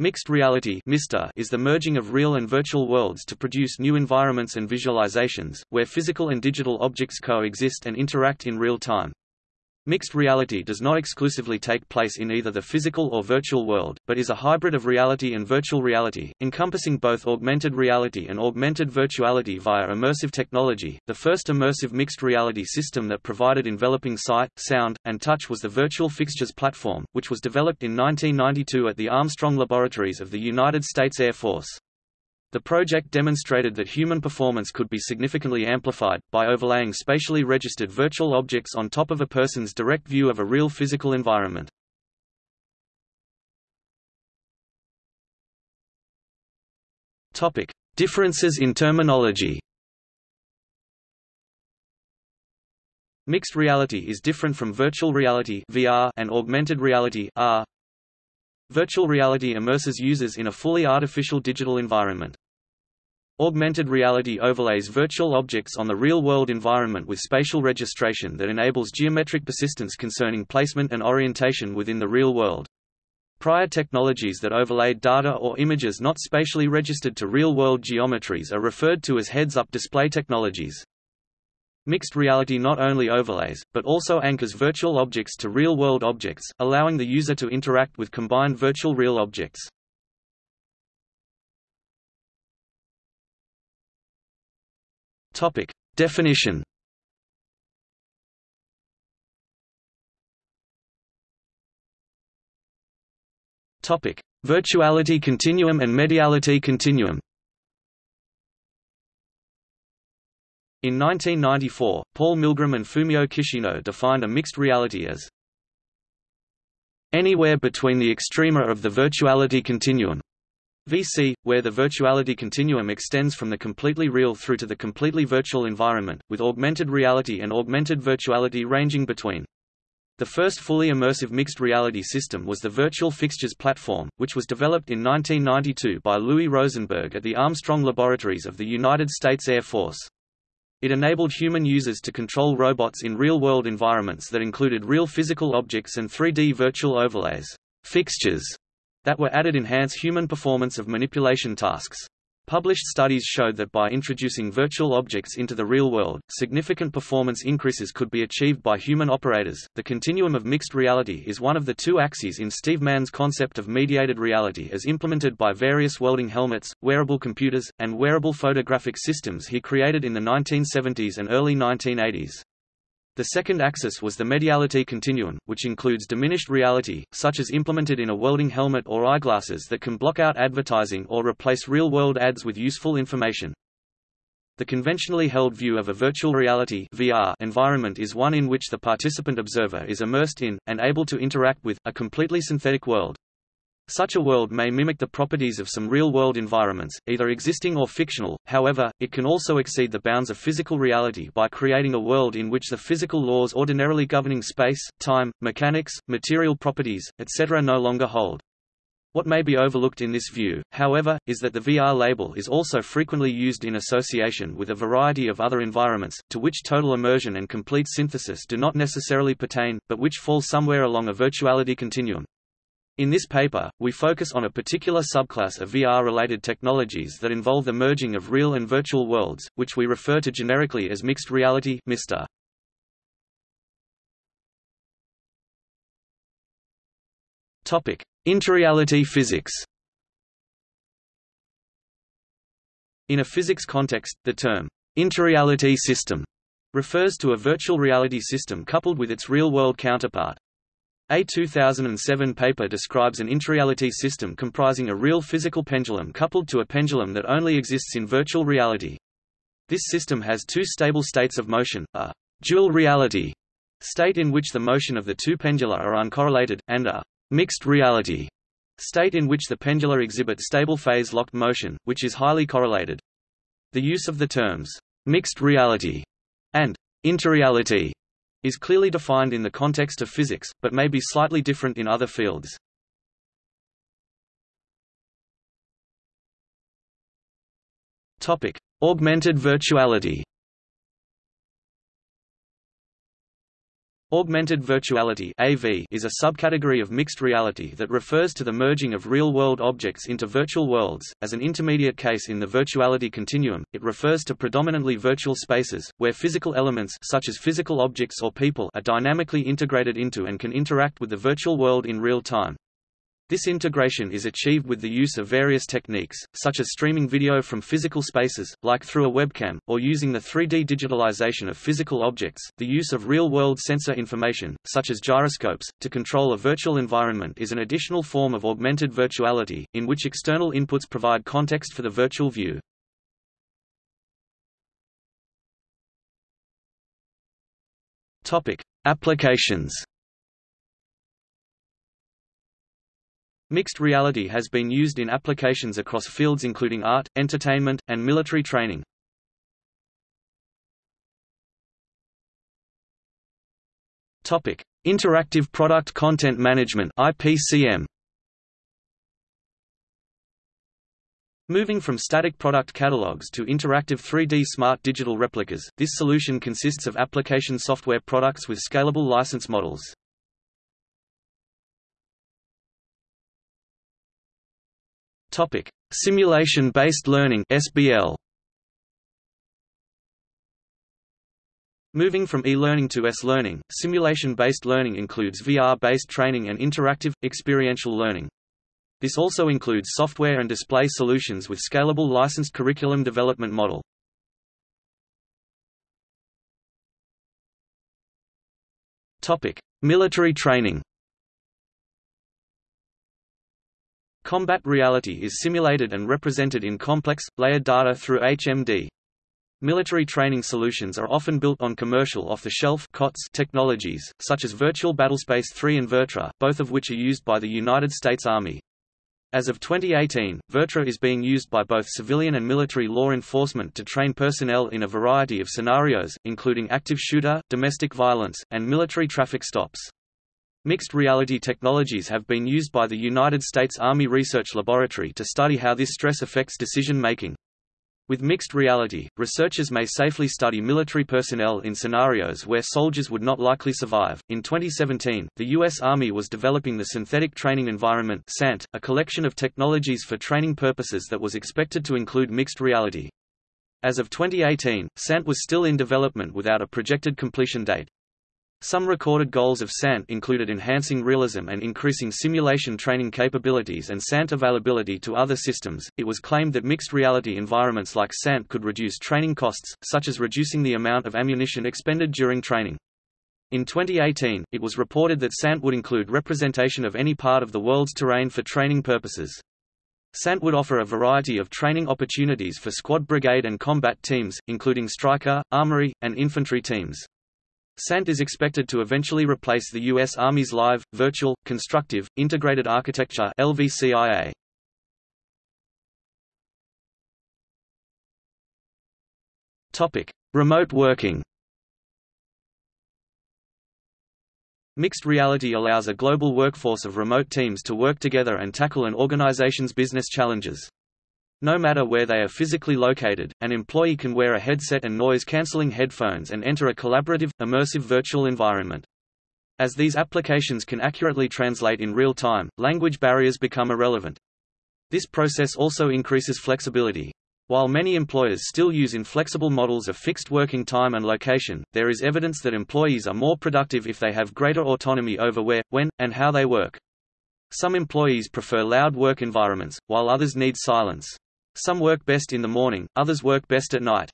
Mixed reality is the merging of real and virtual worlds to produce new environments and visualizations, where physical and digital objects coexist and interact in real time. Mixed reality does not exclusively take place in either the physical or virtual world, but is a hybrid of reality and virtual reality, encompassing both augmented reality and augmented virtuality via immersive technology. The first immersive mixed reality system that provided enveloping sight, sound, and touch was the Virtual Fixtures platform, which was developed in 1992 at the Armstrong Laboratories of the United States Air Force. The project demonstrated that human performance could be significantly amplified, by overlaying spatially registered virtual objects on top of a person's direct view of a real physical environment. Differences in terminology Mixed reality is different from virtual reality VR and augmented reality AR. Virtual reality immerses users in a fully artificial digital environment. Augmented reality overlays virtual objects on the real-world environment with spatial registration that enables geometric persistence concerning placement and orientation within the real world. Prior technologies that overlaid data or images not spatially registered to real-world geometries are referred to as heads-up display technologies. Mixed reality not only overlays, but also anchors virtual objects to real-world objects, allowing the user to interact with combined virtual real objects. Topic. Definition Topic: Virtuality continuum and mediality continuum. In 1994, Paul Milgram and Fumio Kishino defined a mixed reality as anywhere between the extrema of the virtuality continuum VC, where the virtuality continuum extends from the completely real through to the completely virtual environment, with augmented reality and augmented virtuality ranging between. The first fully immersive mixed reality system was the Virtual Fixtures platform, which was developed in 1992 by Louis Rosenberg at the Armstrong Laboratories of the United States Air Force. It enabled human users to control robots in real-world environments that included real physical objects and 3D virtual overlays. Fixtures that were added enhance human performance of manipulation tasks. Published studies showed that by introducing virtual objects into the real world, significant performance increases could be achieved by human operators. The continuum of mixed reality is one of the two axes in Steve Mann's concept of mediated reality as implemented by various welding helmets, wearable computers, and wearable photographic systems he created in the 1970s and early 1980s. The second axis was the mediality continuum, which includes diminished reality, such as implemented in a welding helmet or eyeglasses that can block out advertising or replace real-world ads with useful information. The conventionally held view of a virtual reality VR environment is one in which the participant observer is immersed in, and able to interact with, a completely synthetic world. Such a world may mimic the properties of some real-world environments, either existing or fictional, however, it can also exceed the bounds of physical reality by creating a world in which the physical laws ordinarily governing space, time, mechanics, material properties, etc. no longer hold. What may be overlooked in this view, however, is that the VR label is also frequently used in association with a variety of other environments, to which total immersion and complete synthesis do not necessarily pertain, but which fall somewhere along a virtuality continuum. In this paper, we focus on a particular subclass of VR-related technologies that involve the merging of real and virtual worlds, which we refer to generically as mixed reality MR. Topic: Interreality physics. In a physics context, the term interreality system refers to a virtual reality system coupled with its real-world counterpart. A 2007 paper describes an interreality system comprising a real physical pendulum coupled to a pendulum that only exists in virtual reality. This system has two stable states of motion, a dual reality state in which the motion of the two pendula are uncorrelated, and a mixed reality state in which the pendula exhibit stable phase-locked motion, which is highly correlated. The use of the terms mixed reality and interreality is clearly defined in the context of physics, but may be slightly different in other fields. Topic: Augmented virtuality. Augmented virtuality (AV) is a subcategory of mixed reality that refers to the merging of real-world objects into virtual worlds. As an intermediate case in the virtuality continuum, it refers to predominantly virtual spaces where physical elements such as physical objects or people are dynamically integrated into and can interact with the virtual world in real time. This integration is achieved with the use of various techniques, such as streaming video from physical spaces, like through a webcam, or using the 3D digitalization of physical objects. The use of real-world sensor information, such as gyroscopes, to control a virtual environment is an additional form of augmented virtuality, in which external inputs provide context for the virtual view. Topic: Applications. Mixed reality has been used in applications across fields including art, entertainment, and military training. Topic: Interactive Product Content Management (IPCM). Moving from static product catalogs to interactive 3D smart digital replicas, this solution consists of application software products with scalable license models. Topic: Simulation-based learning (SBL). Moving from e-learning to S-learning, simulation-based learning includes VR-based training and interactive, experiential learning. This also includes software and display solutions with scalable licensed curriculum development model. Topic: Military training. Combat reality is simulated and represented in complex, layered data through HMD. Military training solutions are often built on commercial off-the-shelf technologies, such as Virtual Battlespace 3 and VirTra, both of which are used by the United States Army. As of 2018, VirTra is being used by both civilian and military law enforcement to train personnel in a variety of scenarios, including active shooter, domestic violence, and military traffic stops. Mixed reality technologies have been used by the United States Army Research Laboratory to study how this stress affects decision making. With mixed reality, researchers may safely study military personnel in scenarios where soldiers would not likely survive. In 2017, the U.S. Army was developing the Synthetic Training Environment (SANT), a collection of technologies for training purposes that was expected to include mixed reality. As of 2018, SANT was still in development without a projected completion date. Some recorded goals of SANT included enhancing realism and increasing simulation training capabilities and SANT availability to other systems. It was claimed that mixed reality environments like SANT could reduce training costs, such as reducing the amount of ammunition expended during training. In 2018, it was reported that SANT would include representation of any part of the world's terrain for training purposes. SANT would offer a variety of training opportunities for squad brigade and combat teams, including Stryker, armory, and infantry teams. SANT is expected to eventually replace the U.S. Army's Live, Virtual, Constructive, Integrated Architecture LVCIA. Topic: Remote working. Mixed reality allows a global workforce of remote teams to work together and tackle an organization's business challenges. No matter where they are physically located, an employee can wear a headset and noise-canceling headphones and enter a collaborative, immersive virtual environment. As these applications can accurately translate in real time, language barriers become irrelevant. This process also increases flexibility. While many employers still use inflexible models of fixed working time and location, there is evidence that employees are more productive if they have greater autonomy over where, when, and how they work. Some employees prefer loud work environments, while others need silence. Some work best in the morning, others work best at night.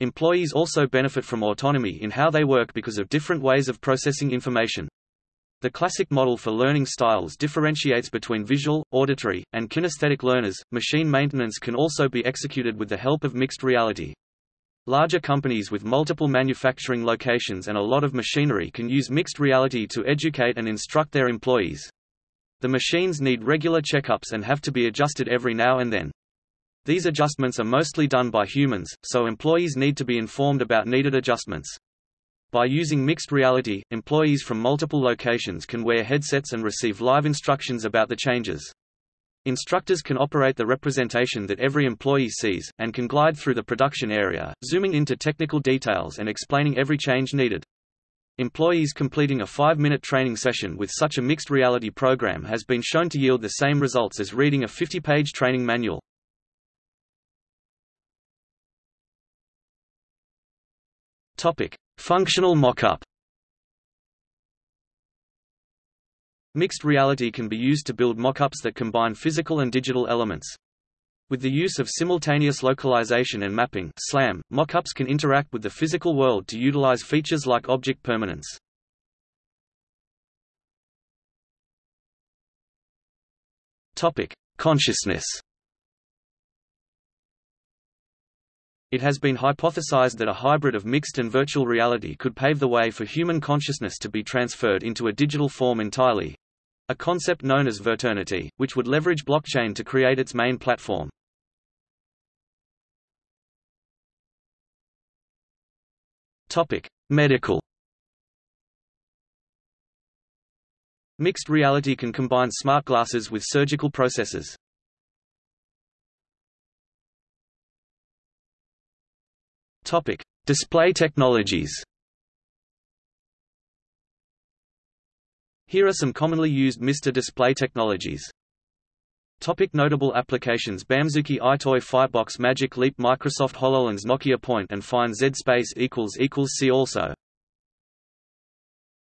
Employees also benefit from autonomy in how they work because of different ways of processing information. The classic model for learning styles differentiates between visual, auditory, and kinesthetic learners. Machine maintenance can also be executed with the help of mixed reality. Larger companies with multiple manufacturing locations and a lot of machinery can use mixed reality to educate and instruct their employees. The machines need regular checkups and have to be adjusted every now and then. These adjustments are mostly done by humans, so employees need to be informed about needed adjustments. By using mixed reality, employees from multiple locations can wear headsets and receive live instructions about the changes. Instructors can operate the representation that every employee sees, and can glide through the production area, zooming into technical details and explaining every change needed. Employees completing a five-minute training session with such a mixed reality program has been shown to yield the same results as reading a 50-page training manual. Topic: Functional mock-up. Mixed reality can be used to build mockups that combine physical and digital elements. With the use of simultaneous localization and mapping SLAM, mockups can interact with the physical world to utilize features like object permanence. Topic: Consciousness. It has been hypothesized that a hybrid of mixed and virtual reality could pave the way for human consciousness to be transferred into a digital form entirely, a concept known as Virternity, which would leverage blockchain to create its main platform. Topic: Medical. Mixed reality can combine smart glasses with surgical processes. Topic: Display technologies. Here are some commonly used MR display technologies. Topic notable applications Bamzooki EyeToy Firebox Magic Leap Microsoft HoloLens Nokia Point and Find Z Space equals equals See also